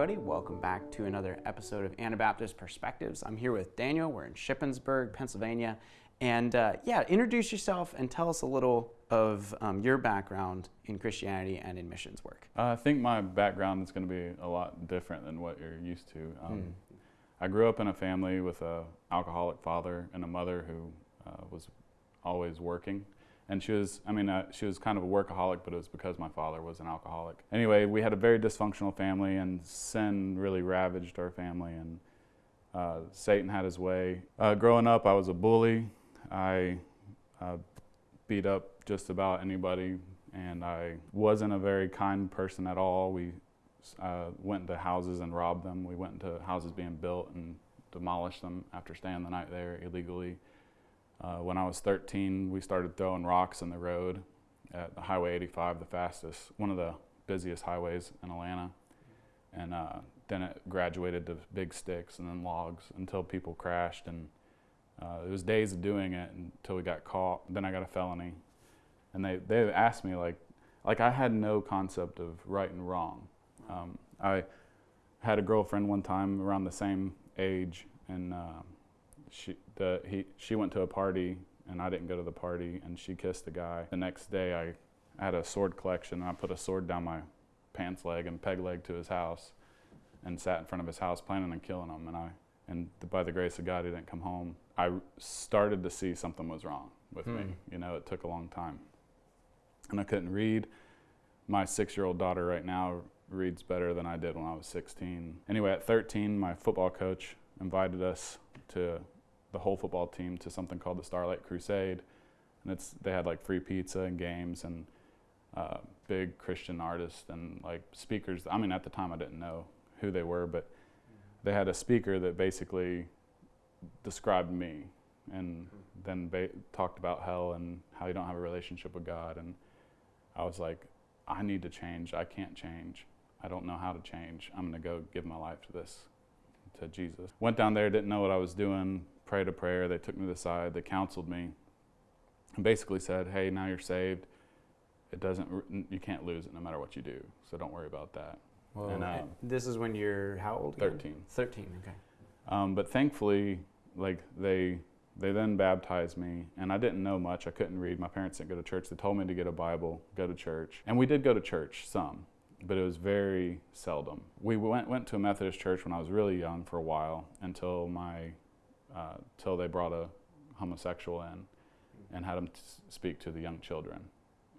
everybody. Welcome back to another episode of Anabaptist Perspectives. I'm here with Daniel. We're in Shippensburg, Pennsylvania. And uh, yeah, introduce yourself and tell us a little of um, your background in Christianity and in missions work. Uh, I think my background is going to be a lot different than what you're used to. Um, hmm. I grew up in a family with a alcoholic father and a mother who uh, was always working and she was i mean uh, she was kind of a workaholic but it was because my father was an alcoholic. Anyway we had a very dysfunctional family and sin really ravaged our family and uh, satan had his way. Uh, growing up i was a bully. I uh, beat up just about anybody and i wasn't a very kind person at all. We uh, went into houses and robbed them. We went into houses being built and demolished them after staying the night there illegally uh, when I was 13, we started throwing rocks in the road at the Highway 85, the fastest, one of the busiest highways in Atlanta. And uh, then it graduated to big sticks and then logs until people crashed. And uh, it was days of doing it until we got caught. Then I got a felony. And they, they asked me, like, like I had no concept of right and wrong. Um, I had a girlfriend one time around the same age, and uh, she the he she went to a party and I didn't go to the party and she kissed the guy. The next day I had a sword collection and I put a sword down my pants leg and peg leg to his house and sat in front of his house planning on killing him and I and by the grace of God he didn't come home. I started to see something was wrong with hmm. me. You know, it took a long time. And I couldn't read. My 6-year-old daughter right now reads better than I did when I was 16. Anyway, at 13, my football coach invited us to the whole football team to something called the Starlight Crusade, and it's they had like free pizza and games and uh, big Christian artists and like speakers. I mean, at the time I didn't know who they were, but they had a speaker that basically described me and then ba- talked about hell and how you don't have a relationship with God. And I was like, I need to change. I can't change. I don't know how to change. I'm going to go give my life to this, to Jesus. Went down there, didn't know what I was doing, prayed a prayer. They took me to the side. They counseled me, and basically said, "Hey, now you're saved. It doesn't. You can't lose it, no matter what you do. So don't worry about that." Well, and, uh, this is when you're how old? Again? Thirteen. Thirteen. Okay. Um, but thankfully, like they they then baptized me, and I didn't know much. I couldn't read. My parents didn't go to church. They told me to get a Bible, go to church, and we did go to church some, but it was very seldom. We went went to a Methodist church when I was really young for a while until my uh, till they brought a homosexual in and had him t- speak to the young children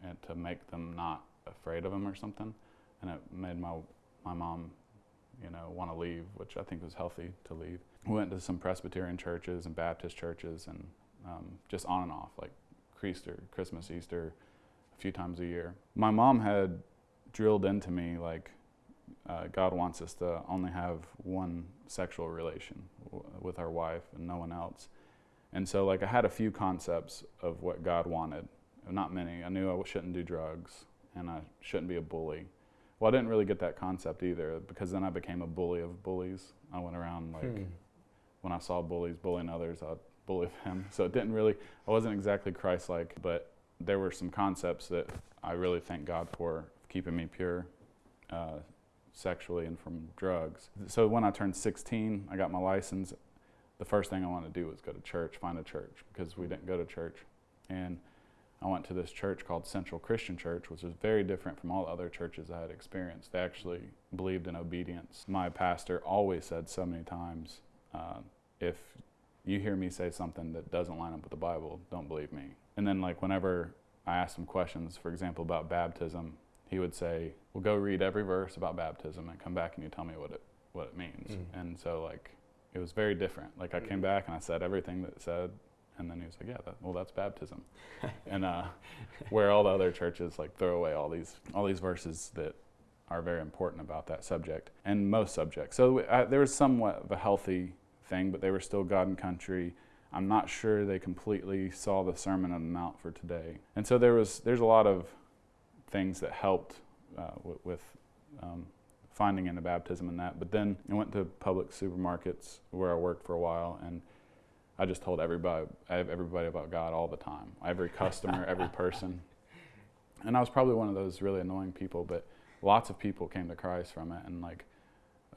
and to make them not afraid of him or something. And it made my my mom, you know, want to leave, which I think was healthy to leave. We went to some Presbyterian churches and Baptist churches and um, just on and off, like Easter, Christmas, Easter, a few times a year. My mom had drilled into me like uh, God wants us to only have one sexual relation w- with our wife and no one else. And so, like, I had a few concepts of what God wanted. Not many. I knew I shouldn't do drugs and I shouldn't be a bully. Well, I didn't really get that concept either because then I became a bully of bullies. I went around like hmm. when I saw bullies bullying others, I'd bully them. So it didn't really. I wasn't exactly Christ-like, but there were some concepts that I really thank God for keeping me pure. Uh, sexually and from drugs. So when I turned 16, I got my license. The first thing I wanted to do was go to church, find a church, because we didn't go to church. And I went to this church called Central Christian Church, which was very different from all the other churches I had experienced. They actually believed in obedience. My pastor always said so many times, uh, if you hear me say something that doesn't line up with the Bible, don't believe me. And then, like, whenever I asked him questions, for example, about baptism, he would say, "Well, go read every verse about baptism and come back and you tell me what it what it means." Mm. And so like it was very different. Like I came mm. back and I said everything that said, and then he was like, "Yeah, that, well, that's baptism." and uh, where all the other churches like throw away all these all these verses that are very important about that subject and most subjects. So I, there was somewhat of a healthy thing, but they were still God and country. I'm not sure they completely saw the Sermon on the Mount for today. And so there was there's a lot of things that helped uh, w- with um, finding Anabaptism and that. But then I went to Publix supermarkets where I worked for a while, and I just told everybody, have everybody about God all the time. Every customer, every person. And I was probably one of those really annoying people, but lots of people came to Christ from it. And like,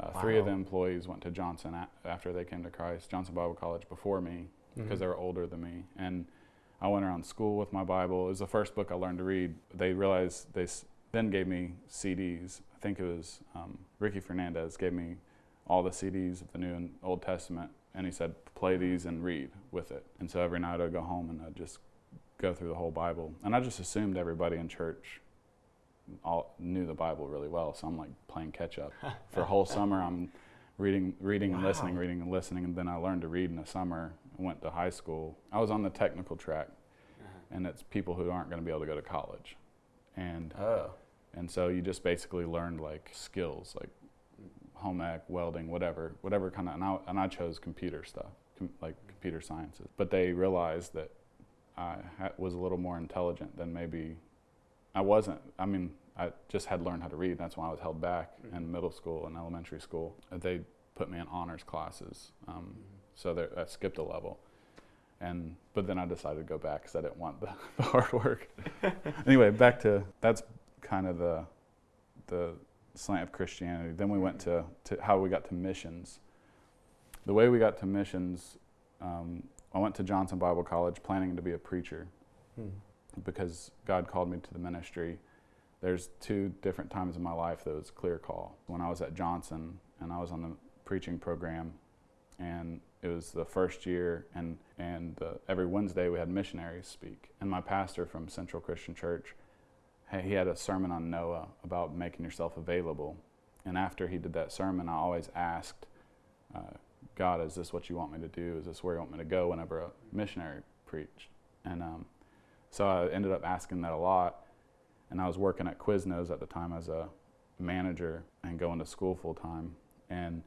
Uh, Three of the employees went to Johnson a- after they came to Christ, Johnson Bible College before me, because Mhm. they were older than me. And I went around school with my Bible. It was the first book I learned to read. They realized they then gave me CDs. I think it was um, Ricky Fernandez gave me all the CDs of the New and Old Testament, and he said, "Play these and read with it." And so every night I'd go home and I'd just go through the whole Bible. And I just assumed everybody in church all knew the Bible really well. So I'm like playing catch up. For a whole summer, I'm reading, reading and listening, reading and listening. And then I learned to read in the summer. I went to high school. I was on the technical track, uh-huh. and it's people who aren't going to be able to go to college. And Oh. and so you just basically learned like skills, like home ec, welding, whatever, whatever kind of. And I, and I chose computer stuff, com, like computer sciences. But they realized that I ha- was a little more intelligent than maybe I wasn't. I mean, I just had learned how to read. That's why I was held back in mm-hmm. middle school and elementary school. They put me in honors classes, um, mm-hmm. So there- I skipped a level. And but then I decided to go back because I didn't want the, the hard work. anyway, back to that's kind of the the slant of Christianity. Then we went to, to how we got to missions. The way we got to missions, um, I went to Johnson Bible College planning to be a preacher Hmm. because God called me to the ministry. There's two different times in my life that was a clear call. When I was at Johnson and I was on the preaching program, and it was the first year, and and uh, every Wednesday we had missionaries speak. And my pastor from Central Christian Church, he had a sermon on Noah about making yourself available. And after he did that sermon, I always asked, uh, God, is this what you want me to do? Is this where you want me to go whenever a missionary preached? And um, so I ended up asking that a lot. And I was working at Quiznos at the time as a manager and going to school full time. And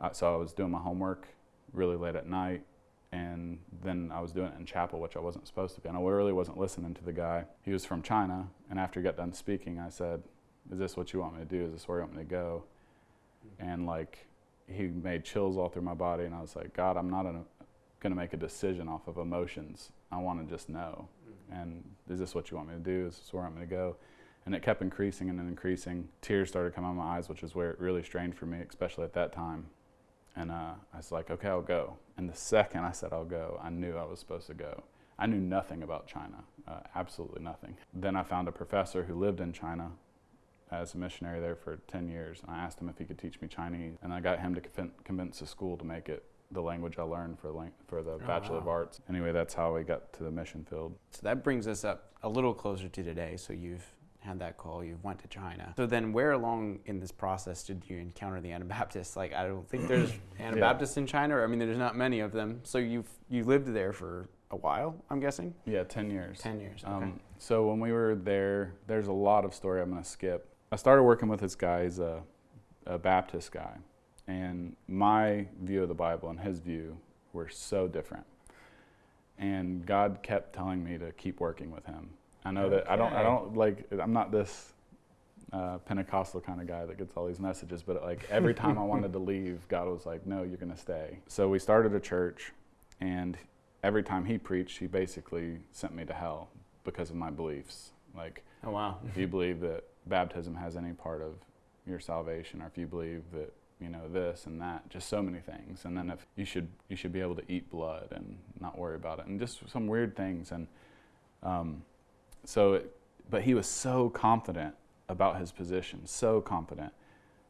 uh, so I was doing my homework really late at night. And then I was doing it in chapel, which I wasn't supposed to be. And I really wasn't listening to the guy. He was from China. And after he got done speaking, I said, Is this what you want me to do? Is this where you want me to go? And like, he made chills all through my body. And I was like, God, I'm not going to make a decision off of emotions. I want to just know mm-hmm. and is this what you want me to do? Is this where I'm going to go? And it kept increasing and increasing. Tears started coming out of my eyes, which is where it really strained for me, especially at that time. And uh, I was like, okay, I'll go. And the second I said I'll go, I knew I was supposed to go. I knew nothing about China, uh, absolutely nothing. Then I found a professor who lived in China as a missionary there for 10 years. And I asked him if he could teach me Chinese. And I got him to convin- convince the school to make it the language I learned for, for the Bachelor of. Arts. Anyway, that's how we got to the mission field. So that brings us up a little closer to today. So you've had that call, you went to China. So then where along in this process did you encounter the Anabaptists? Like I don't think there's Anabaptists in China. I mean, there's not many of them. So you've you lived there for a while, I'm guessing. Yeah, 10 years. Ten years. Okay. Um, so when we were there, there's a lot of story I'm going to skip. I started working with this guy. He's a, a Baptist guy. And my view of the Bible and his view were so different. And God kept telling me to keep working with him. I know that I don't, I don't like, I'm not this uh, Pentecostal kind of guy that gets all these messages, but like every time I wanted to leave, God was like, no, you're going to stay. So we started a church, and every time he preached, he basically sent me to hell because of my beliefs. Like, oh wow. if you believe that baptism has any part of your salvation, or if you believe that you know this and that, just so many things. And then if you should you should be able to eat blood and not worry about it, and just some weird things. And um, so, it, but he was so confident about his position, so confident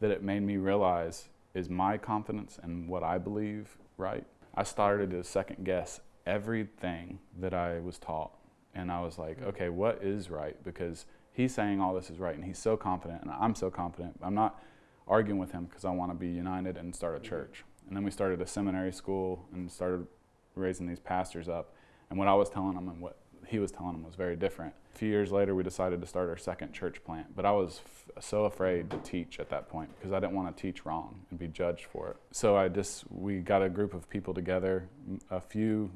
that it made me realize: is my confidence and what I believe right? I started to second guess everything that I was taught and I was like, mm. okay, what is right? Because he's saying all this is right, and he's so confident, and I'm so confident. I'm not arguing with him because I want to be united and start a mm-hmm. church. And then we started a seminary school and started raising these pastors up. And what I was telling them and what he was telling them was very different. A few years later, we decided to start our second church plant. But I was f- so afraid to teach at that point because I didn't want to teach wrong and be judged for it. So I just, we got a group of people together, a few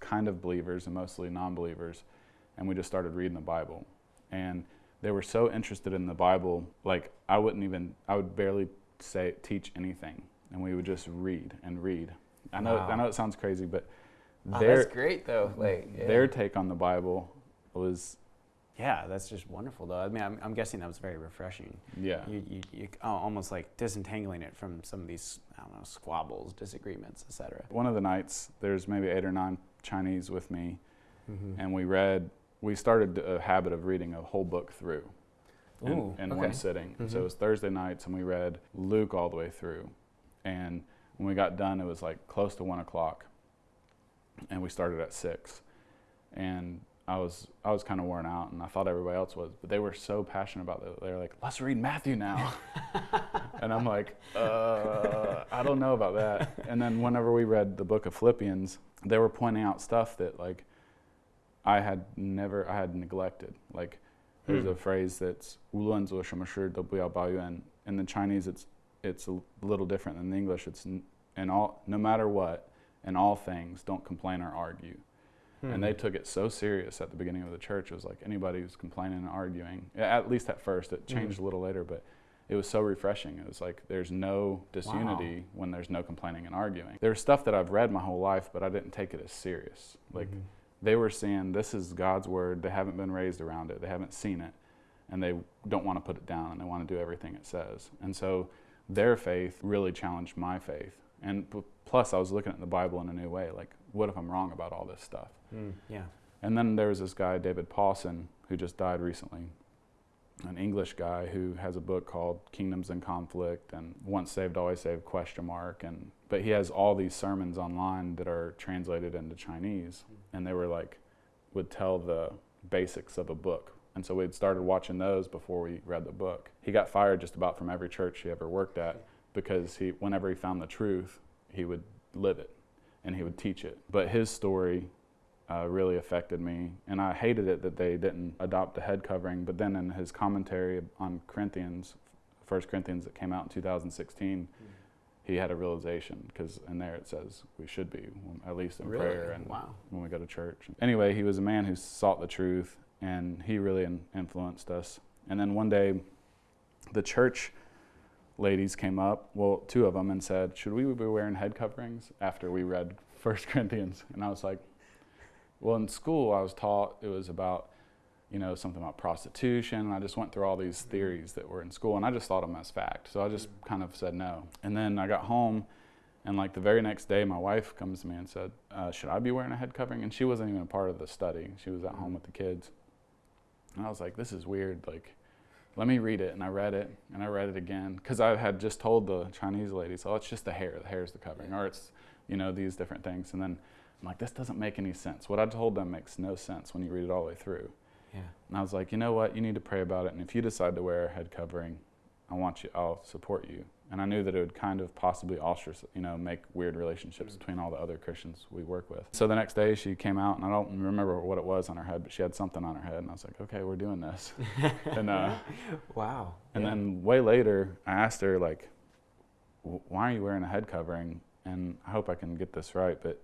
kind of believers and mostly non believers, and we just started reading the Bible. And they were so interested in the Bible, like I wouldn't even, I would barely say teach anything, and we would just read and read. I know, Wow. I know it sounds crazy, but Oh, their that's great though. Like yeah. their take on the Bible was Yeah, that's just wonderful, though. I mean, I'm, I'm guessing that was very refreshing. Yeah. You, you, you oh, almost like disentangling it from some of these, I don't know, squabbles, disagreements, etc. One of the nights, there's maybe eight or nine Chinese with me, Mm-hmm. and we read. We started a habit of reading a whole book through in, Ooh, in okay. one sitting. So Mhm. it was Thursday nights, and we read Luke all the way through. And when we got done, it was like close to one o'clock, and we started at six. And I was I was kind of worn out, and I thought everybody else was, but they were so passionate about it. They were like, "Let's read Matthew now," and I'm like, uh, "I don't know about that." And then whenever we read the book of Philippians, they were pointing out stuff that like I had never I had neglected. Like there's hmm. a phrase that's in the Chinese it's it's a little different than the English. It's and all no matter what, in all things, don't complain or argue. Hmm. And they took it so serious at the beginning of the church. It was like anybody who's complaining and arguing. At least at first, it changed Mhm. a little later, but it was so refreshing. It was like there's no disunity when there's no complaining and arguing. There's stuff that I've read my whole life, but I didn't take it as serious. Like Mhm. they were saying this is God's word. They haven't been raised around it. They haven't seen it, and they don't want to put it down. And they want to do everything it says. And so their faith really challenged my faith. And plus, I was looking at the Bible in a new way. Like, what if I'm wrong about all this stuff? Mm, yeah. And then there was this guy, David Pawson, who just died recently, an English guy who has a book called Kingdoms in Conflict and Once Saved, Always Saved, question mark. And, but he has all these sermons online that are translated into Chinese. And they were like, would tell the basics of a book. And so we'd started watching those before we read the book. He got fired just about from every church he ever worked at because he, whenever he found the truth, he would live it and he would teach it. But his story uh, really affected me, and I hated it that they didn't adopt a head covering. But then in his commentary on Corinthians, First Corinthians that came out in 2016, he had a realization because in there it says we should be at least in Really? prayer and Wow. when we go to church. Anyway, he was a man who sought the truth, and he really in- influenced us. And then one day, the church ladies came up, well, two of them, and said, "Should we be wearing head coverings?" After we read First Corinthians, and I was like, "Well, in school, I was taught it was about." You know, something about prostitution. And I just went through all these theories that were in school, and I just thought them as fact. So I just kind of said no. And then I got home, and like the very next day, my wife comes to me and said, uh, "Should I be wearing a head covering?" And she wasn't even a part of the study. She was at home with the kids. And I was like, "This is weird. Like, let me read it." And I read it, and I read it again because I had just told the Chinese ladies, "Oh, it's just the hair. The hair is the covering, or it's, you know, these different things." And then I'm like, "This doesn't make any sense. What I told them makes no sense when you read it all the way through." Yeah. And I was like, "You know what? You need to pray about it. And if you decide to wear a head covering, I want you. I'll support you." And I knew that it would kind of possibly ostracize, you know, make weird relationships Mm. between all the other Christians we work with. So the next day she came out, and I don't remember what it was on her head, but she had something on her head, and I was like, "Okay, we're doing this." and uh, Wow. and Yeah. then way later, I asked her like, "Why are you wearing a head covering?" And I hope I can get this right, but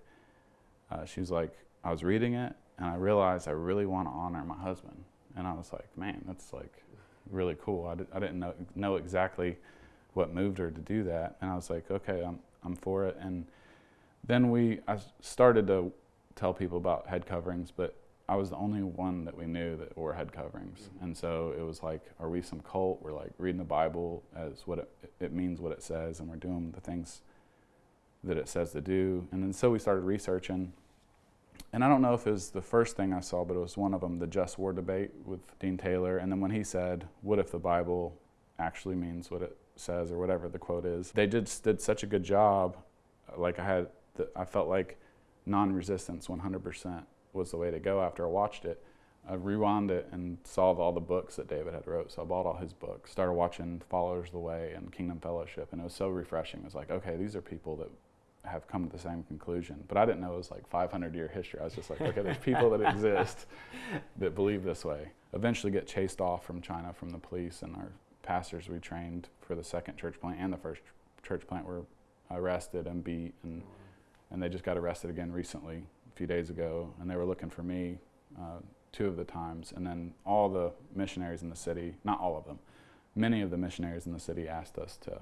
uh, she was like, "I was reading it, and I realized I really want to honor my husband." And I was like, "Man, that's like really cool." I, didn't know know exactly what moved her to do that, and I was like, "Okay, I'm I'm for it." And then we I started to tell people about head coverings, but I was the only one that we knew that wore head coverings, mm-hmm. and so it was like, are we some cult? We're like reading the Bible as what it, it means, what it says, and we're doing the things that it says to do. And then so we started researching, and I don't know if it was the first thing I saw, but it was one of them, the just war debate with Dean Taylor. And then when he said, "What if the Bible actually means what it says, or whatever the quote is?" They did did such a good job. Like I had, the, I felt like non-resistance 100% was the way to go after I watched it. I rewound it and saw all the books that David had wrote. So I bought all his books, started watching Followers of the Way and Kingdom Fellowship, and it was so refreshing. It was like, okay, these are people that have come to the same conclusion. But I didn't know it was like 500 year history. I was just like, okay, there's people that exist that believe this way. Eventually get chased off from China from the police, and our pastors we trained for the second church plant and the first church plant were arrested and beat and and they just got arrested again recently, a few days ago, and they were looking for me uh, two of the times. And then all the missionaries in the city, not all of them, many of the missionaries in the city asked us to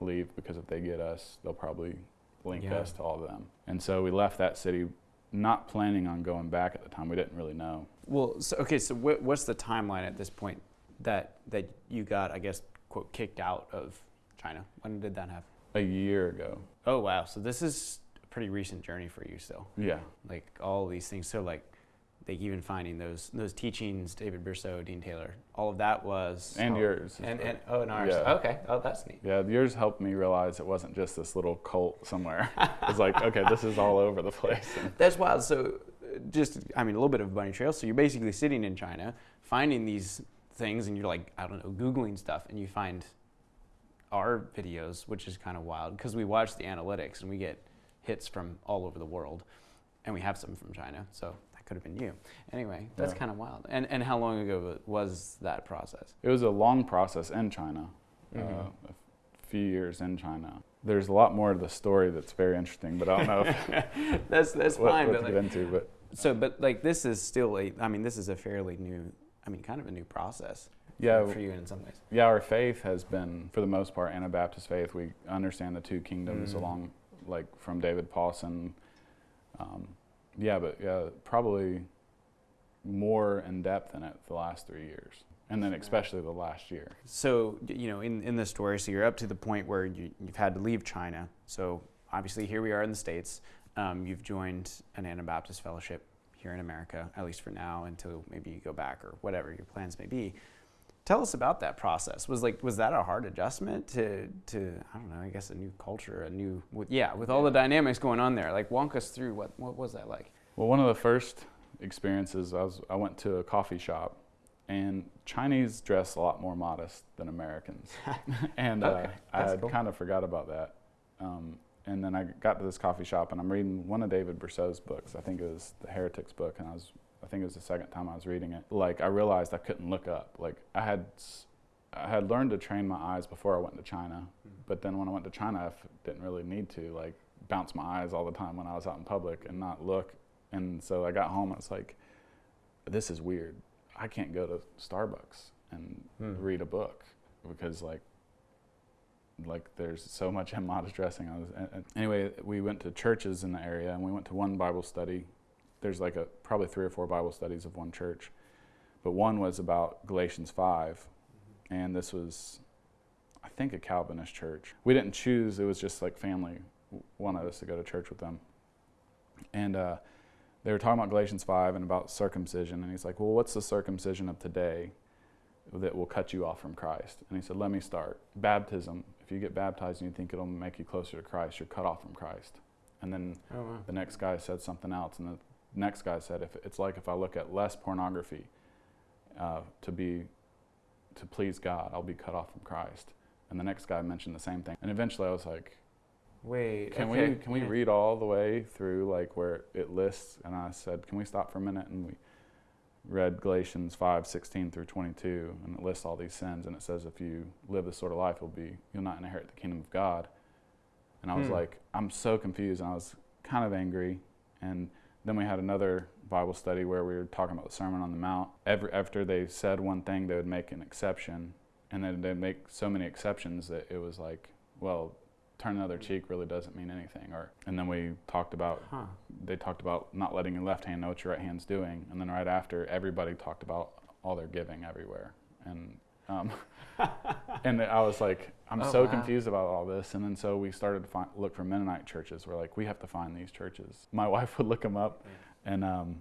leave because if they get us, they'll probably link Yeah. us to all of them. And so we left that city not planning on going back at the time. We didn't really know. Well, so, okay, so what, what's the timeline at this point that that you got, I guess, quote, kicked out of China? When did that happen? A year ago. Oh wow, so this is a pretty recent journey for you still. Yeah. Like all these things. So like, like even finding those those teachings, David Bercot, Dean Taylor, all of that was And oh, yours. and and oh, and ours. Yeah. Okay, oh that's neat. Yeah, yours helped me realize it wasn't just this little cult somewhere. it's like, okay, this is all over the place. And That's wild. So, just I mean, a little bit of a bunny trail. So you're basically sitting in China, finding these things, and you're like, I don't know, googling stuff, and you find our videos, which is kind of wild because we watch the analytics and we get hits from all over the world, and we have some from China. So that could have been you. Anyway, that's Yeah. kind of wild. And and how long ago was that process? it was a long process in China, uh, Mhm. a few years in China. There's a lot more to the story that's very interesting, but I don't know if, that's that's what, fine. what But to like, get into. But so, but like this is still a. I mean, this is a fairly new. I mean, kind of a new process. yeah, for you in some ways. yeah, our faith has been, for the most part, Anabaptist faith. We understand the two kingdoms Mm. along, like from David Pawson. Um, yeah, but yeah, probably more in depth in it the last three years, and then especially the last year. So, you know, in, in this story, so you're up to the point where you, you've had to leave China. So, obviously, here we are in the States. Um, you've joined an Anabaptist fellowship here in America, at least for now, until maybe you go back or whatever your plans may be. Tell us about that process. Was like was that a hard adjustment to to I don't know I guess a new culture a new with, yeah with all the dynamics going on there like walk us through what what was that like Well, one of the first experiences I was I went to a coffee shop, and Chinese dress a lot more modest than Americans, and Okay, uh, I had cool. kind of forgot about that. Um, and then I got to this coffee shop, and I'm reading one of David Bercot's books. I think it was the Heretics book, and I was I think it was the second time I was reading it. Like I realized I couldn't look up. Like I had. I had learned to train my eyes before I went to China, but then when I went to China, I f- didn't really need to like bounce my eyes all the time when I was out in public and not look and so I got home and it's like, this is weird. I can't go to Starbucks and Hmm. read a book because like, like there's so much immodest dressing. I was and- and anyway. We went to churches in the area and we went to one Bible study. There's like a probably three or four Bible studies of one church, but one was about Galatians five, and this was, I think, a Calvinist church. We didn't choose; it was just like family wanted us to go to church with them, and uh, they were talking about Galatians 5 and about circumcision. And he's like, Well, what's the circumcision of today that will cut you off from Christ? And he said, Let me start. Baptism. If you get baptized and you think it'll make you closer to Christ, you're cut off from Christ. And then oh wow the next guy said something else. And the next guy said, if It's like if I look at less pornography uh, to be to please God, I'll be cut off from Christ. And the next guy mentioned the same thing. And eventually I was like, wait can okay, we can we read all the way through like where it lists? And i said can we stop for a minute? And we read galatians 5 16 through 22 and it lists all these sins. And it says if you live this sort of life you'll be you'll not inherit the kingdom of god. And i was Hmm. like i'm so confused. And i was kind of angry. And then we had another bible study where we were talking about the sermon on the mount. Every, after they said one thing they would make an exception. And then they'd make so many exceptions that it was like well turn the other cheek really doesn't mean anything. Or and then we talked about huh. they talked about not letting your left hand know what your right hand's doing. And then right after everybody talked about all their giving everywhere. And um, and I was like, I'm Oh, so wow. confused about all this. And then so we started to find, look for Mennonite churches. We're like, we have to find these churches. My wife would look them up, and um,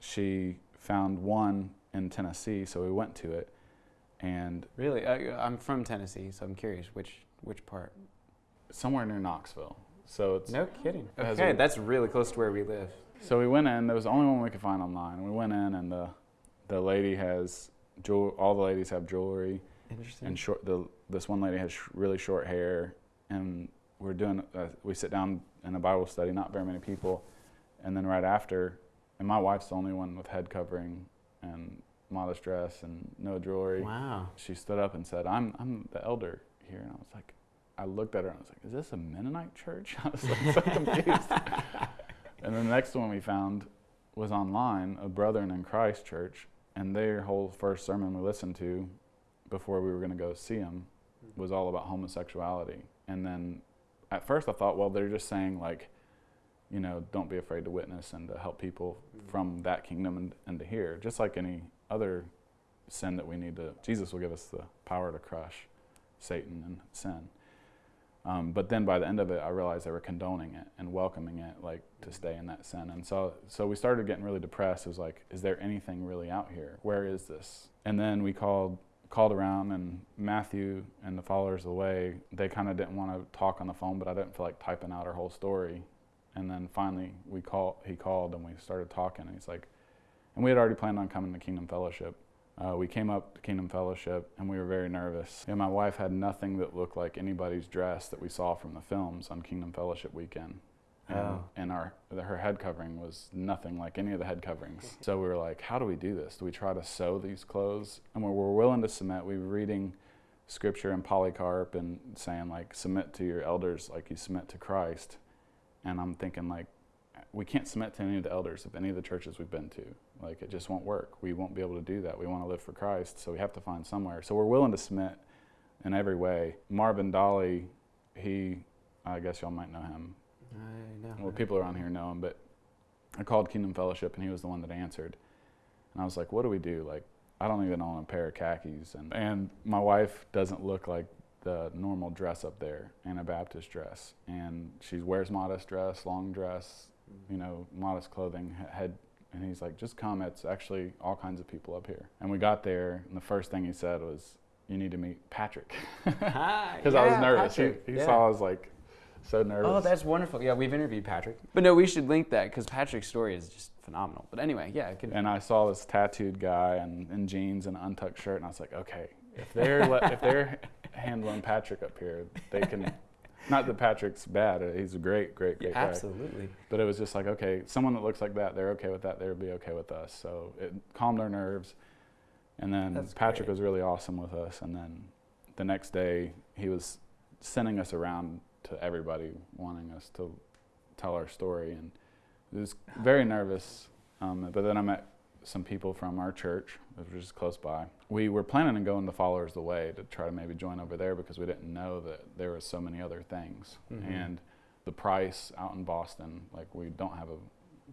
she found one in Tennessee. So we went to it, and Really, I, I'm from Tennessee, so I'm curious which which part. somewhere near Knoxville. So it's No kidding. Okay, a- that's really close to where we live. So we went in. There was the only one we could find online. We went in, and the the lady has jewel. All the ladies have jewelry, Interesting. and short. The this one lady has sh- really short hair, and we're doing. Uh, we sit down in a Bible study. Not very many people, and then right after, and my wife's the only one with head covering and modest dress and no jewelry. wow. She stood up and said, "I'm I'm the elder here," and I was like. I looked at her and I was like, "Is this a Mennonite church?" I was like so confused. And then the next one we found was online, a Brethren in Christ church, and their whole first sermon we listened to before we were going to go see them mm-hmm. was all about homosexuality. And then at first I thought, well, they're just saying like, you know, don't be afraid to witness and to help people mm-hmm. from that kingdom and, and to here. Just like any other sin that we need to, Jesus will give us the power to crush Satan and sin. Um, but then by the end of it, I realized they were condoning it and welcoming it, like to stay in that sin. And so, so we started getting really depressed. It was like, is there anything really out here? Where is this? And then we called called around, and Matthew and the followers of the way, they kind of didn't want to talk on the phone, but I didn't feel like typing out our whole story. And then finally, we call, he called, and we started talking. And he's like, and we had already planned on coming to Kingdom Fellowship. Uh, we came up to Kingdom Fellowship and we were very nervous. And my wife had nothing that looked like anybody's dress that we saw from the films on Kingdom Fellowship weekend. And, Oh. and our her head covering was nothing like any of the head coverings. So we were like, how do we do this? Do we try to sew these clothes? And we were willing to submit. We were reading scripture and Polycarp and saying like submit to your elders like you submit to Christ. And I'm thinking like we can't submit to any of the elders of any of the churches we've been to. Like it just won't work. We won't be able to do that. We want to live for Christ, so we have to find somewhere. So we're willing to submit in every way. Marvin Dolly, he, I guess y'all might know him. I know. Well, people around here know him, but I called Kingdom Fellowship, and he was the one that answered. And I was like, "What do we do? Like, I don't even own a pair of khakis, and and my wife doesn't look like the normal dress up there, Anabaptist dress, and she wears modest dress, long dress, you know, modest clothing, he- head." And he's like, "Just come. It's actually all kinds of people up here." And we got there, and the first thing he said was, "You need to meet Patrick," Hi, because I was nervous. He, Patrick, he yeah. saw I was like so nervous. Oh, that's wonderful. Yeah, we've interviewed Patrick. But no, we should link that because Patrick's story is just phenomenal. But anyway, yeah, it and I saw this tattooed guy and in jeans and untucked shirt, and I was like, okay, if they're le- if they're handling Patrick up here, they can. Not that Patrick's bad; uh, he's a great, great, yeah, great guy. absolutely. But it was just like, okay, someone that looks like that, they're okay with that. They'll be okay with us. So it calmed our nerves. And then That's Patrick great. was really awesome with us. And then the next day, he was sending us around to everybody, wanting us to tell our story. And it was very nervous. Um, but then I met some people from our church, which was just close by. We were planning on going to Followers the Way to try to maybe join over there because we didn't know that there was so many other things. Mhm. And the price out in Boston, like we don't have a,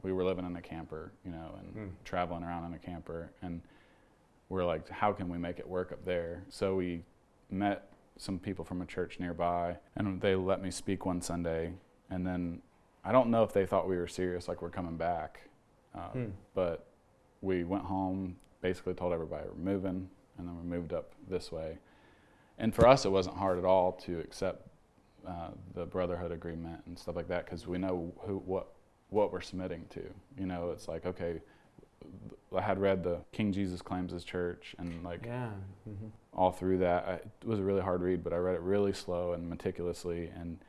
we were living in a camper, you know, and Mm. traveling around in a camper, and we're like, how can we make it work up there? So we met some people from a church nearby, and they let me speak one Sunday, and then I don't know if they thought we were serious, like we're coming back, Hmm. but we went home, basically told everybody we're moving, and then we moved up this way. And for us, it wasn't hard at all to accept uh, the brotherhood agreement and stuff like that because we know who what what we're submitting to. You know, it's like okay, I had read the King Jesus Claims His Church and like Yeah. hmm all through that. I, it was a really hard read, but I read it really slow and meticulously, and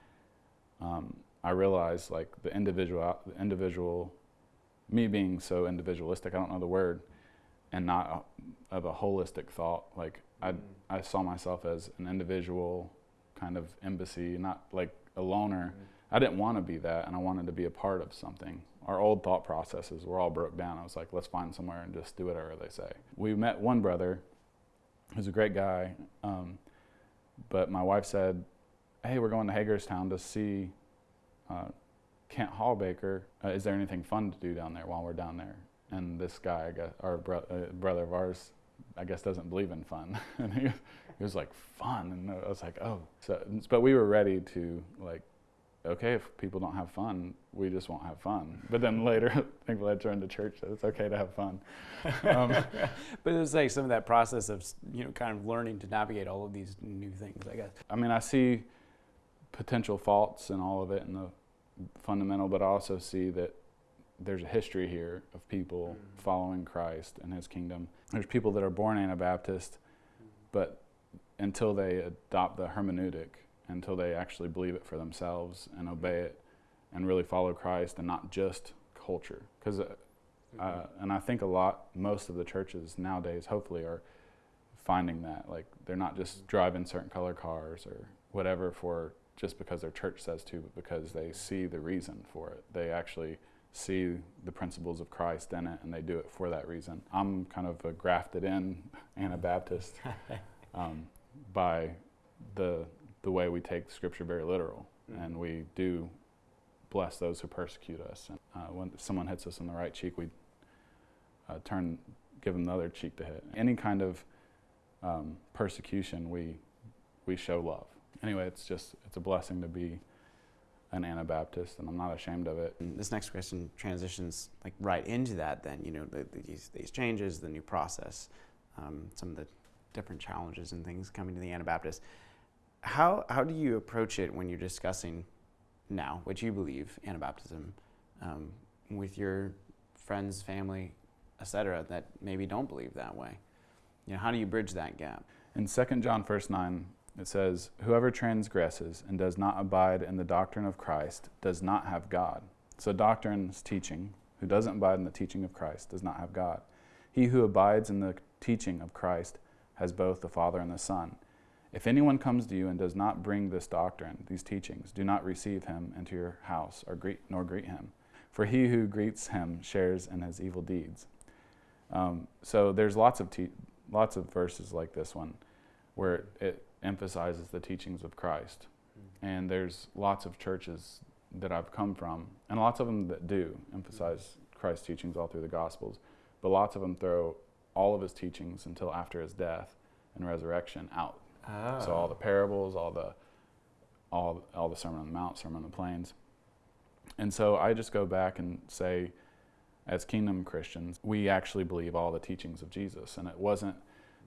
um, I realized like the individual, the individual, me being so individualistic. I don't know the word, and not a, of a holistic thought. Like I, I saw myself as an individual, kind of embassy, not like a loner. I didn't want to be that, and I wanted to be a part of something. Our old thought processes were all broke down. I was like, let's find somewhere and just do whatever they say. We met one brother who's a great guy, um, but my wife said, hey, we're going to Hagerstown to see uh, Kent Hallbaker. Uh, is there anything fun to do down there while we're down there? And this guy, I guess, our bro- uh, brother of ours, I guess doesn't believe in fun. and he, he was like, fun. And I was like, oh. So, but we were ready to like, okay, if people don't have fun, we just won't have fun. But then later, I think led turned to church that it's okay to have fun. Um, But it was like some of that process of you know kind of learning to navigate all of these new things. I guess. I mean, I see potential faults in all of it and the fundamental, but I also see that there's a history here of people Mhm. following Christ and His kingdom. There's people that are born Anabaptist, but until they adopt the hermeneutic, until they actually believe it for themselves and obey it and really follow Christ and not just culture. Because, uh, uh, and I think a lot, most of the churches nowadays, hopefully, are finding that. Like, they're not just driving certain color cars or whatever for just because their church says to, but because they see the reason for it. They actually see the principles of Christ in it and they do it for that reason. I'm kind of a grafted in Anabaptist um, by the the way we take Scripture very literal, and we do bless those who persecute us. And uh, when someone hits us on the right cheek, we uh, turn, give them the other cheek to hit. Any kind of um, persecution, we we show love. Anyway, it's just it's a blessing to be an Anabaptist, and I'm not ashamed of it. And this next question transitions like right into that. Then you know the, these these changes, the new process, um, some of the different challenges and things coming to the Anabaptist. How how do you approach it when you're discussing now what you believe Anabaptism um, with your friends, family, etc. that maybe don't believe that way? You know, how do you bridge that gap? In 2 John verse 9, it says, Whoever transgresses and does not abide in the doctrine of Christ does not have God. So, doctrine is teaching. Who doesn't abide in the teaching of Christ does not have God. He who abides in the teaching of Christ has both the Father and the Son. If anyone comes to you and does not bring this doctrine, these teachings, do not receive him into your house or greet, nor greet him. For he who greets him shares in his evil deeds. Um, so there's lots of lots of verses like this one where it emphasizes the teachings of Christ. Mm-hmm. And there's lots of churches that I've come from, and lots of them that do emphasize Christ's teachings all through the Gospels, but lots of them throw all of his teachings until after his death and resurrection out. So all the parables, all the all all the Sermon on the Mount, Sermon on the Plains. And so I just go back and say, as kingdom Christians, we actually believe all the teachings of Jesus. And it wasn't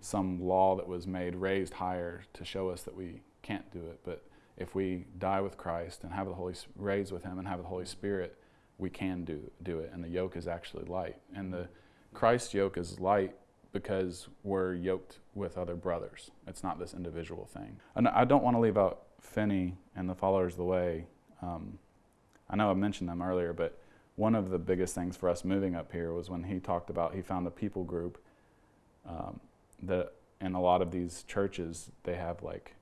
some law that was made raised higher to show us that we can't do it. But if we die with Christ and have the Holy raised with Him and have the Holy Spirit, we can do do it. And the yoke is actually light. And the Christ yoke is light because we're yoked with other brothers. It's not this individual thing. And I don't want to leave out Finny and the followers of the way. Um, I know I mentioned them earlier, but one of the biggest things for us moving up here was when he talked about he found a people group um, that in a lot of these churches they have like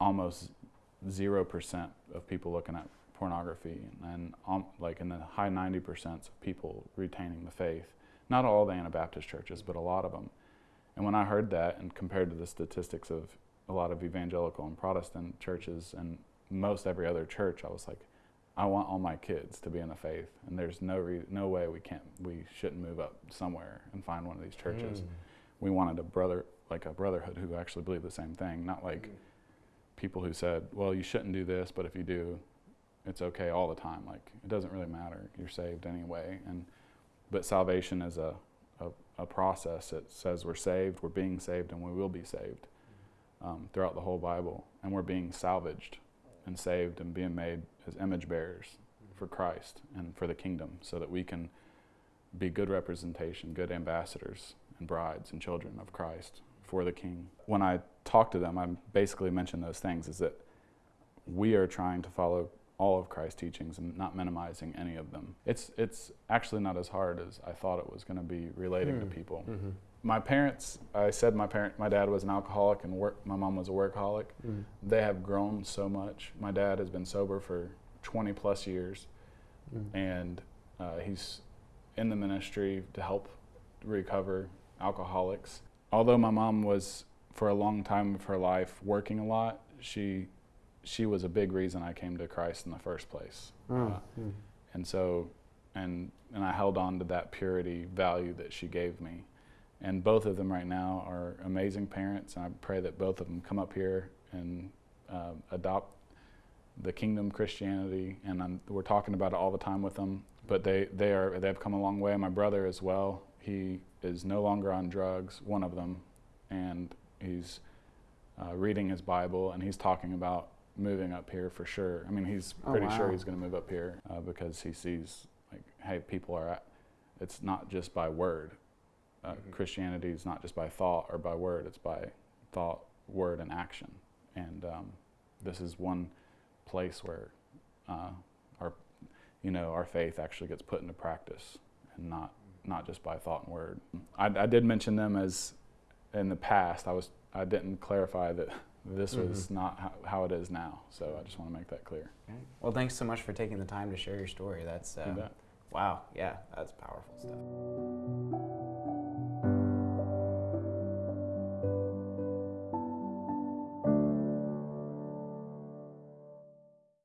almost zero percent of people looking at pornography and, um, like in the high 90% of people retaining the faith not all the anabaptist churches but a lot of them and when i heard that and compared to the statistics of a lot of evangelical and protestant churches and most every other church i was like I want all my kids to be in the faith, and there's no no way we can't we shouldn't move up somewhere and find one of these churches. Mm. We wanted a brother like a brotherhood who actually believed the same thing, not like mm. people who said, "Well, you shouldn't do this, but if you do, it's okay all the time." Like it doesn't really matter. You're saved anyway, and but salvation is a a, a process. It says we're saved, we're being saved, and we will be saved um, throughout the whole Bible, and we're being salvaged and saved and being made as image bearers for Christ and for the kingdom so that we can be good representation, good ambassadors and brides and children of Christ for the King. When I talk to them, I basically mention those things is that we are trying to follow all of Christ's teachings and not minimizing any of them. It's, it's actually not as hard as I thought it was going to be relating mm. to people. Mm-hmm my parents, I said my parent, my dad was an alcoholic and work, my mom was a workaholic. Mm. They have grown so much. My dad has been sober for 20 plus years, mm. and uh, he's in the ministry to help recover alcoholics. Although my mom was for a long time of her life working a lot, she she was a big reason I came to Christ in the first place. Mm. Uh, and so, and and I held on to that purity value that she gave me and both of them right now are amazing parents. And I pray that both of them come up here and uh, adopt the kingdom Christianity. And I'm, we're talking about it all the time with them. But they, they are they've come a long way. My brother as well. He is no longer on drugs. One of them, and he's uh, reading his Bible and he's talking about moving up here for sure. I mean, he's oh, pretty oh, wow. sure he's going to move up here uh, because he sees like, hey, people are at. It's not just by word uh, mm-hmm. Christianity is not just by thought or by word, it's by thought, word, and action. And um, this is one place where uh, our, you know, our faith actually gets put into practice and not, not just by thought and word. I, I did mention them as in the past. I, was, I didn't clarify that this mm-hmm. was not how, how, it is now. So I just want to make that clear. Okay. Well, thanks so much for taking the time to share your story. That's uh, wow. Yeah, that's powerful stuff.